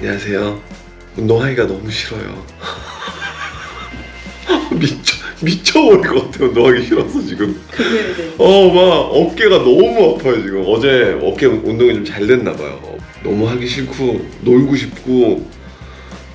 안녕하세요. 운동하기가 너무 싫어요. 미쳐 미쳐버릴 것 같아요. 운동하기 싫어서 지금. 그게 이제 어, 막 어깨가 너무 아파요 지금. 어제 어깨 운동이 좀 잘 됐나 봐요. 너무 하기 싫고 놀고 싶고.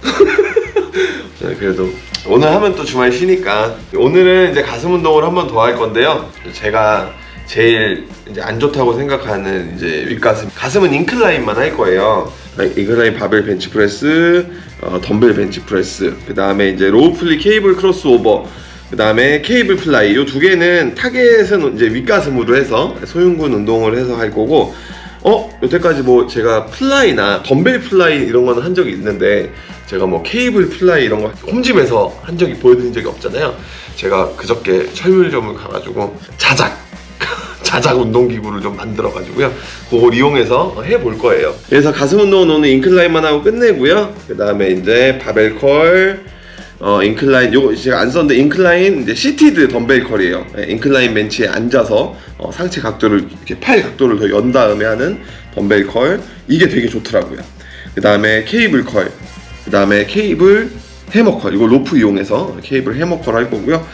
네, 그래도 오늘 하면 또 주말 쉬니까 오늘은 이제 가슴 운동을 한 번 더 할 건데요. 제가 제일 이제 안 좋다고 생각하는 이제 윗가슴 가슴은 인클라인만 할 거예요. incline 바벨 벤치프레스, 어, 덤벨 벤치프레스, 그 다음에 이제 low pulley 케이블 크로스오버, 그 다음에 케이블 fly 이 두 개는 target은 이제 윗가슴으로 해서 소흉근 운동을 해서 할 거고 어 여태까지 뭐 제가 fly나 덤벨 fly 이런 거는 한 적이 있는데 제가 뭐 케이블 fly 이런 거 홈집에서 한 적이 보여드린 적이 없잖아요 제가 그저께 철물점을 가가지고 자작 자작 운동기구를 좀 만들어 가지고요. 그걸 이용해서 해볼 거예요. 그래서 가슴 운동은 오늘 incline만 하고 끝내고요. 그 다음에 이제 바벨 curl 어, incline 요거 제가 안 썼는데 incline 이제 seated 덤벨 curl이에요. 예, incline 벤치에 앉아서 어, 상체 각도를 이렇게 팔 각도를 더 연 다음에 하는 덤벨 curl. 이게 되게 좋더라고요. 그 다음에 케이블 curl 그 다음에 케이블 해머 curl. 이거 로프 이용해서 케이블 해머 curl 할 거고요.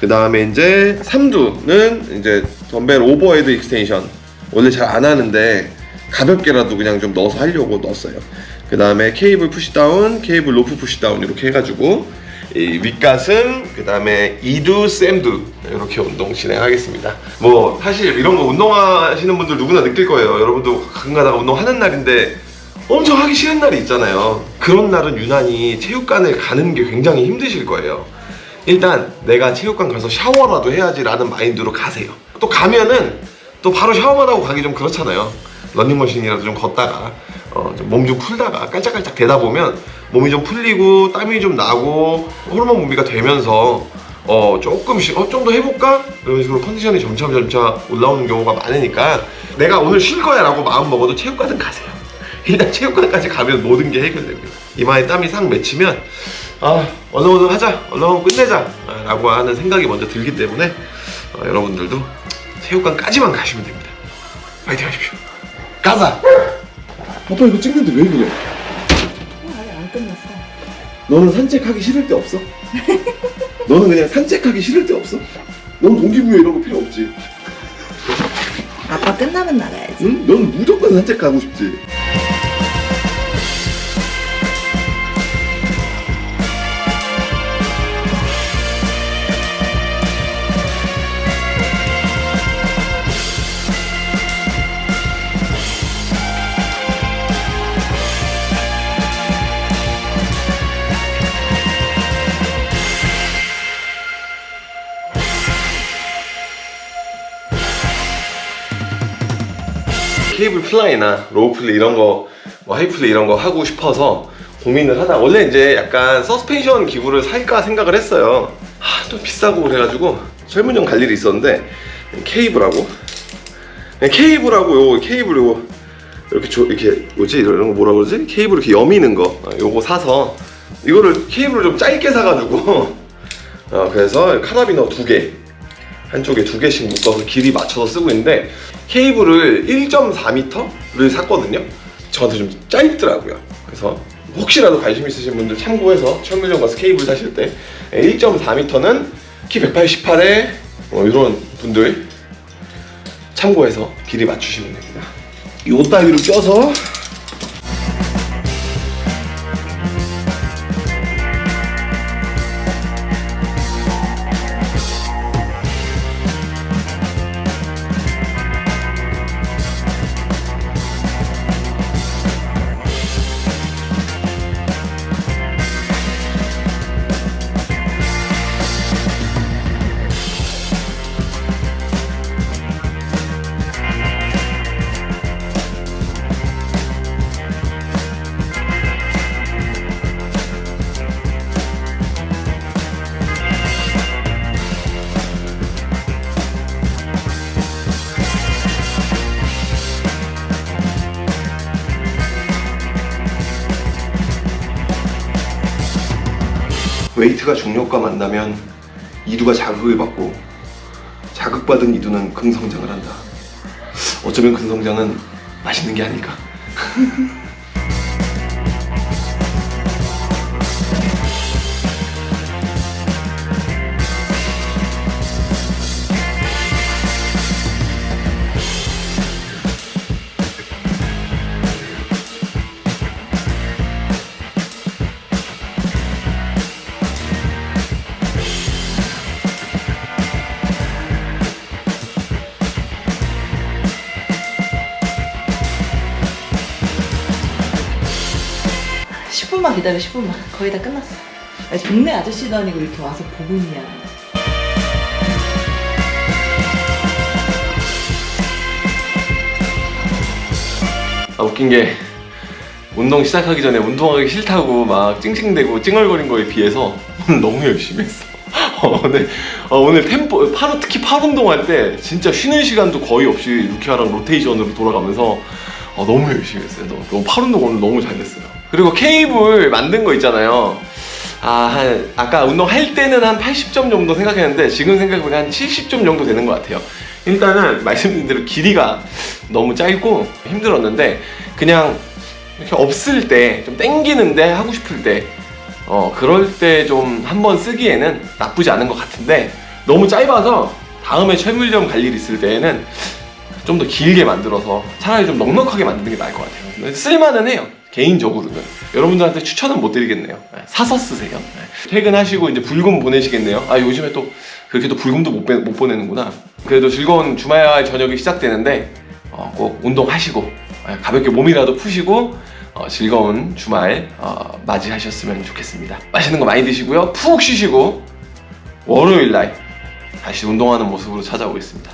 그 다음에 이제 3두는 이제 덤벨 overhead extension. 원래 잘 안 하는데 가볍게라도 그냥 좀 넣어서 하려고 넣었어요. 그 다음에 케이블 pushdown 케이블 로프 pushdown 이렇게 해가지고 이 윗가슴 그 다음에 이두 삼두 이렇게 운동 진행하겠습니다. 뭐 사실 이런 거 운동하시는 분들 누구나 느낄 거예요. 여러분도 가끔 가다가 운동하는 날인데 엄청 하기 싫은 날이 있잖아요. 그런 날은 유난히 체육관을 가는 게 굉장히 힘드실 거예요. 일단 내가 체육관 가서 샤워라도 해야지 라는 마인드로 가세요 또 가면은 또 바로 샤워만 하고 가기 좀 그렇잖아요. 런닝머신이라도 좀 걷다가 어, 몸좀 풀다가 깔짝깔짝 되다 보면 몸이 좀 풀리고 땀이 좀 나고 호르몬 분비가 되면서 어 조금씩 어 좀 더 해볼까? 이런 식으로 컨디션이 점차 점차 올라오는 경우가 많으니까 내가 오늘 쉴 거야 라고 마음 먹어도 체육관은 가세요. 일단 체육관까지 가면 모든 게 해결됩니다. 이마에 땀이 싹 맺히면 아 얼른 얼른 하자. 얼른 끝내자. 아, 라고 하는 생각이 먼저 들기 때문에 어, 여러분들도 체육관까지만 가시면 됩니다 파이팅 하십시오 가자 아빠 이거 찍는데 왜 그래? 어, 아직 안 끝났어. 너는 산책하기 싫을 때 없어? 너는 그냥 산책하기 싫을 때 없어? 너는 동기부여 이런 거 필요 없지 아빠 끝나면 나가야지. 응? 너는 무조건 산책하고 싶지 케이블 fly나 low pulley 이런 거, 뭐 high pulley 이런 거 하고 싶어서 고민을 하다 원래 이제 약간 서스펜션 기구를 살까 생각을 했어요. 하, 좀 비싸고 그래가지고 철물점 갈 일이 있었는데 케이블하고 케이블하고 요거 케이블 요거 이렇게 조, 이렇게 뭐지 이런 거 뭐라 그러지? 케이블 이렇게 여미는 거 어, 요거 사서 이거를 케이블을 좀 짧게 사가지고 어, 그래서 카라비너 두 개 한쪽에 두 개씩 묶어서 길이 맞춰서 쓰고 있는데 케이블을 1.4m를 샀거든요. 저한테 좀 짧더라고요. 그래서 혹시라도 관심 있으신 분들 참고해서 철물점 가서 케이블 사실 때 1.4m는 키 188에 어, 이런 분들 참고해서 길이 맞추시면 됩니다. 요 따위로 껴서 웨이트가 중력과 만나면 이두가 자극을 받고 자극받은 이두는 긍성장을 한다. 어쩌면 긍성장은 맛있는 게 아닐까. 10분만 기다려 10분만 거의 다 끝났어 아니, 동네 아저씨도 아니고 이렇게 와서 보고 있냐 아, 웃긴 게 운동 시작하기 전에 운동하기 싫다고 막 찡찡대고 찡얼거린 거에 비해서 오늘 너무 열심히 했어. 어, 오늘, 어, 오늘 템포, 팔, 특히 팔 운동할 때 진짜 쉬는 시간도 거의 없이 루키아랑 로테이션으로 돌아가면서 어, 너무 열심히 했어요. 너무 팔 운동 오늘 너무 잘 됐어요. 그리고 케이블 만든 거 있잖아요. 아, 한, 아까 운동할 때는 한 80점 정도 생각했는데 지금 생각해보면 한 70점 정도 되는 것 같아요. 일단은 말씀드린 대로 길이가 너무 짧고 힘들었는데 그냥 이렇게 없을 때 좀 땡기는데 하고 싶을 때 어, 그럴 때 좀 한번 쓰기에는 나쁘지 않은 것 같은데 너무 짧아서 다음에 철물점 갈 일 있을 때에는 좀 더 길게 만들어서 차라리 좀 넉넉하게 만드는 게 나을 것 같아요. 쓸만은 해요. 개인적으로는. 여러분들한테 추천은 못 드리겠네요. 네, 사서 쓰세요. 네. 퇴근하시고 이제 불금 보내시겠네요. 아, 요즘에 또 그렇게 또 불금도 못, 빼- 못 보내는구나. 그래도 즐거운 주말 저녁이 시작되는데 어, 꼭 운동하시고 예, 가볍게 몸이라도 푸시고 어, 즐거운 주말 어, 맞이하셨으면 좋겠습니다. 맛있는 거 많이 드시고요. 푹 쉬시고 월요일 날 다시 운동하는 모습으로 찾아오겠습니다.